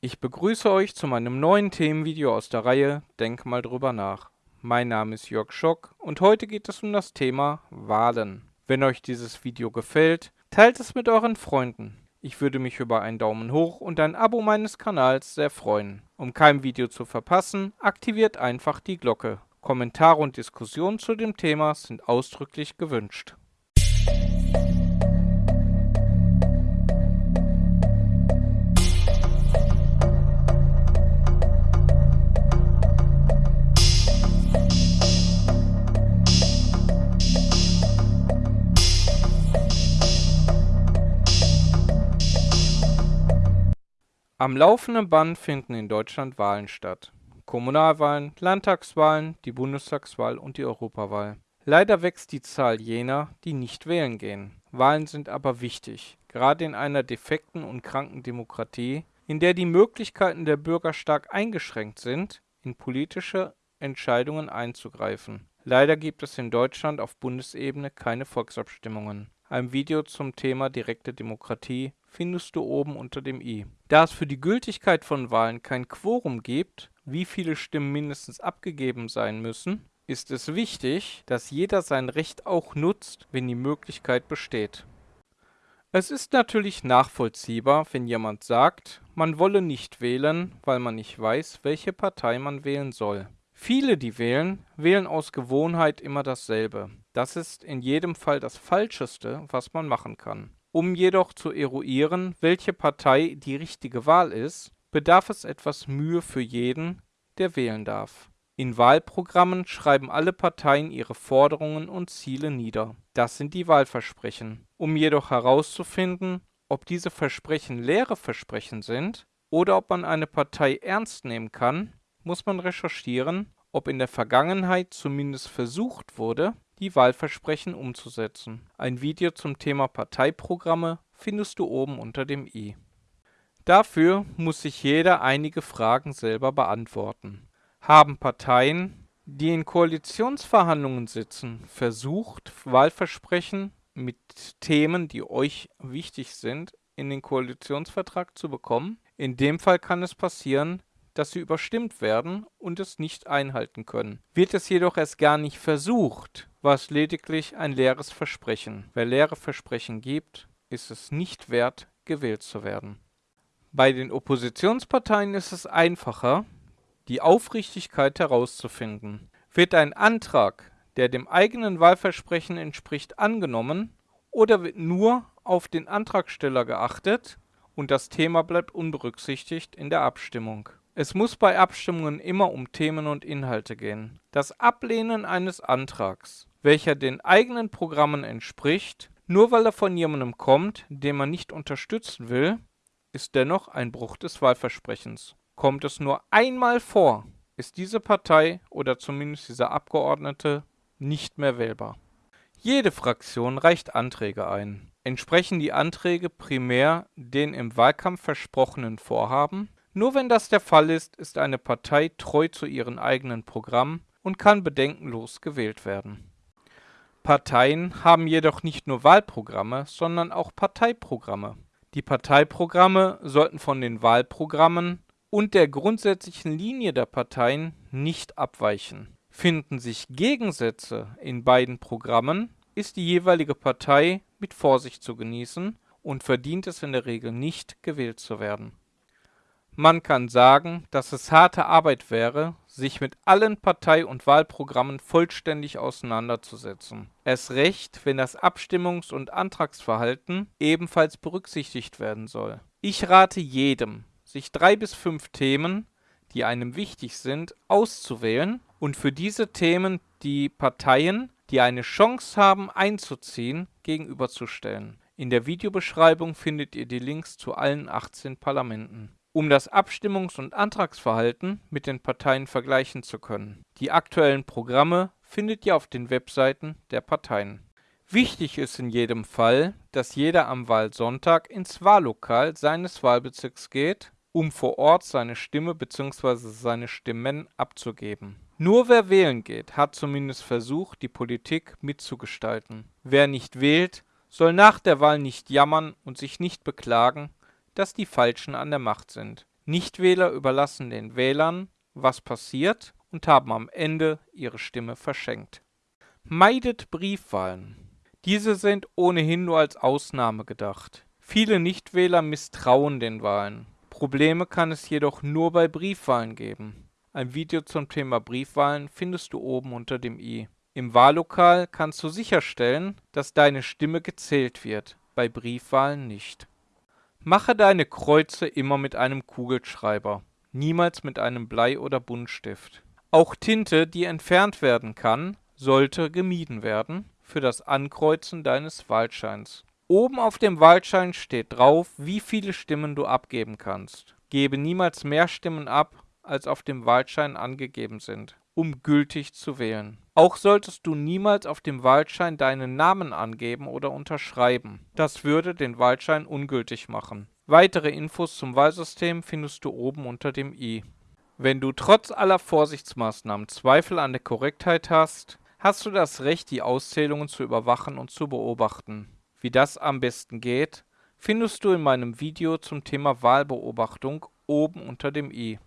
Ich begrüße euch zu meinem neuen Themenvideo aus der Reihe Denk mal drüber nach. Mein Name ist Jörg Schock und heute geht es um das Thema Wahlen. Wenn euch dieses Video gefällt, teilt es mit euren Freunden. Ich würde mich über einen Daumen hoch und ein Abo meines Kanals sehr freuen. Um kein Video zu verpassen, aktiviert einfach die Glocke. Kommentare und Diskussionen zu dem Thema sind ausdrücklich gewünscht. Am laufenden Band finden in Deutschland Wahlen statt. Kommunalwahlen, Landtagswahlen, die Bundestagswahl und die Europawahl. Leider wächst die Zahl jener, die nicht wählen gehen. Wahlen sind aber wichtig, gerade in einer defekten und kranken Demokratie, in der die Möglichkeiten der Bürger stark eingeschränkt sind, in politische Entscheidungen einzugreifen. Leider gibt es in Deutschland auf Bundesebene keine Volksabstimmungen. Ein Video zum Thema direkte Demokratie findest du oben unter dem i. Da es für die Gültigkeit von Wahlen kein Quorum gibt, wie viele Stimmen mindestens abgegeben sein müssen, ist es wichtig, dass jeder sein Recht auch nutzt, wenn die Möglichkeit besteht. Es ist natürlich nachvollziehbar, wenn jemand sagt, man wolle nicht wählen, weil man nicht weiß, welche Partei man wählen soll. Viele, die wählen, wählen aus Gewohnheit immer dasselbe. Das ist in jedem Fall das Falscheste, was man machen kann. Um jedoch zu eruieren, welche Partei die richtige Wahl ist, bedarf es etwas Mühe für jeden, der wählen darf. In Wahlprogrammen schreiben alle Parteien ihre Forderungen und Ziele nieder. Das sind die Wahlversprechen. Um jedoch herauszufinden, ob diese Versprechen leere Versprechen sind oder ob man eine Partei ernst nehmen kann, muss man recherchieren, ob in der Vergangenheit zumindest versucht wurde, die Wahlversprechen umzusetzen. Ein Video zum Thema Parteiprogramme findest du oben unter dem i. Dafür muss sich jeder einige Fragen selber beantworten. Haben Parteien, die in Koalitionsverhandlungen sitzen, versucht, Wahlversprechen mit Themen, die euch wichtig sind, in den Koalitionsvertrag zu bekommen? In dem Fall kann es passieren, dass sie überstimmt werden und es nicht einhalten können. Wird es jedoch erst gar nicht versucht, war es lediglich ein leeres Versprechen. Wer leere Versprechen gibt, ist es nicht wert, gewählt zu werden. Bei den Oppositionsparteien ist es einfacher, die Aufrichtigkeit herauszufinden. Wird ein Antrag, der dem eigenen Wahlversprechen entspricht, angenommen oder wird nur auf den Antragsteller geachtet und das Thema bleibt unberücksichtigt in der Abstimmung. Es muss bei Abstimmungen immer um Themen und Inhalte gehen. Das Ablehnen eines Antrags, welcher den eigenen Programmen entspricht, nur weil er von jemandem kommt, den man nicht unterstützen will, ist dennoch ein Bruch des Wahlversprechens. Kommt es nur einmal vor, ist diese Partei oder zumindest dieser Abgeordnete nicht mehr wählbar. Jede Fraktion reicht Anträge ein. Entsprechen die Anträge primär den im Wahlkampf versprochenen Vorhaben, nur wenn das der Fall ist, ist eine Partei treu zu ihrem eigenen Programm und kann bedenkenlos gewählt werden. Parteien haben jedoch nicht nur Wahlprogramme, sondern auch Parteiprogramme. Die Parteiprogramme sollten von den Wahlprogrammen und der grundsätzlichen Linie der Parteien nicht abweichen. Finden sich Gegensätze in beiden Programmen, ist die jeweilige Partei mit Vorsicht zu genießen und verdient es in der Regel nicht, gewählt zu werden. Man kann sagen, dass es harte Arbeit wäre, sich mit allen Partei- und Wahlprogrammen vollständig auseinanderzusetzen. Erst recht, wenn das Abstimmungs- und Antragsverhalten ebenfalls berücksichtigt werden soll. Ich rate jedem, sich drei bis fünf Themen, die einem wichtig sind, auszuwählen und für diese Themen die Parteien, die eine Chance haben einzuziehen, gegenüberzustellen. In der Videobeschreibung findet ihr die Links zu allen 18 Parlamenten um das Abstimmungs- und Antragsverhalten mit den Parteien vergleichen zu können. Die aktuellen Programme findet ihr auf den Webseiten der Parteien. Wichtig ist in jedem Fall, dass jeder am Wahlsonntag ins Wahllokal seines Wahlbezirks geht, um vor Ort seine Stimme bzw. seine Stimmen abzugeben. Nur wer wählen geht, hat zumindest versucht, die Politik mitzugestalten. Wer nicht wählt, soll nach der Wahl nicht jammern und sich nicht beklagen, dass die Falschen an der Macht sind. Nichtwähler überlassen den Wählern, was passiert und haben am Ende ihre Stimme verschenkt. Meidet Briefwahlen. Diese sind ohnehin nur als Ausnahme gedacht. Viele Nichtwähler misstrauen den Wahlen. Probleme kann es jedoch nur bei Briefwahlen geben. Ein Video zum Thema Briefwahlen findest du oben unter dem i. Im Wahllokal kannst du sicherstellen, dass deine Stimme gezählt wird, bei Briefwahlen nicht. Mache deine Kreuze immer mit einem Kugelschreiber, niemals mit einem Blei- oder Buntstift. Auch Tinte, die entfernt werden kann, sollte gemieden werden für das Ankreuzen deines Wahlscheins. Oben auf dem Wahlschein steht drauf, wie viele Stimmen du abgeben kannst. Gebe niemals mehr Stimmen ab, als auf dem Wahlschein angegeben sind, um gültig zu wählen. Auch solltest du niemals auf dem Wahlschein deinen Namen angeben oder unterschreiben. Das würde den Wahlschein ungültig machen. Weitere Infos zum Wahlsystem findest du oben unter dem i. Wenn du trotz aller Vorsichtsmaßnahmen Zweifel an der Korrektheit hast, hast du das Recht, die Auszählungen zu überwachen und zu beobachten. Wie das am besten geht, findest du in meinem Video zum Thema Wahlbeobachtung oben unter dem i.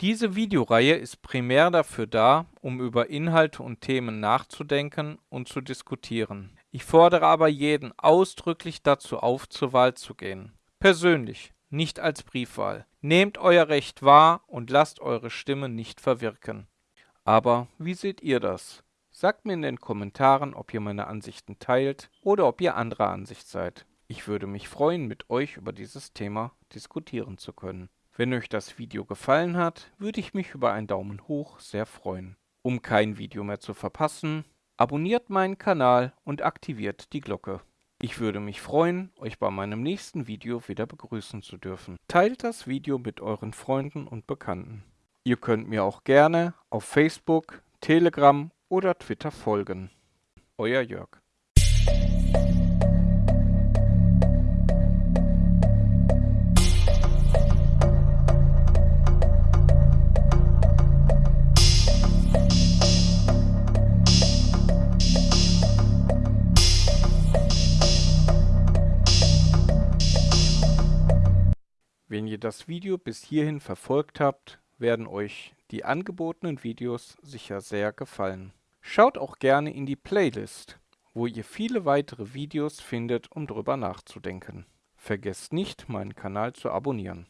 Diese Videoreihe ist primär dafür da, um über Inhalte und Themen nachzudenken und zu diskutieren. Ich fordere aber jeden ausdrücklich dazu auf, zur Wahl zu gehen. Persönlich, nicht als Briefwahl. Nehmt euer Recht wahr und lasst eure Stimme nicht verwirken. Aber wie seht ihr das? Sagt mir in den Kommentaren, ob ihr meine Ansichten teilt oder ob ihr anderer Ansicht seid. Ich würde mich freuen, mit euch über dieses Thema diskutieren zu können. Wenn euch das Video gefallen hat, würde ich mich über einen Daumen hoch sehr freuen. Um kein Video mehr zu verpassen, abonniert meinen Kanal und aktiviert die Glocke. Ich würde mich freuen, euch bei meinem nächsten Video wieder begrüßen zu dürfen. Teilt das Video mit euren Freunden und Bekannten. Ihr könnt mir auch gerne auf Facebook, Telegram oder Twitter folgen. Euer Jörg. Das Video bis hierhin verfolgt habt, werden euch die angebotenen Videos sicher sehr gefallen. Schaut auch gerne in die Playlist, wo ihr viele weitere Videos findet, um drüber nachzudenken. Vergesst nicht, meinen Kanal zu abonnieren.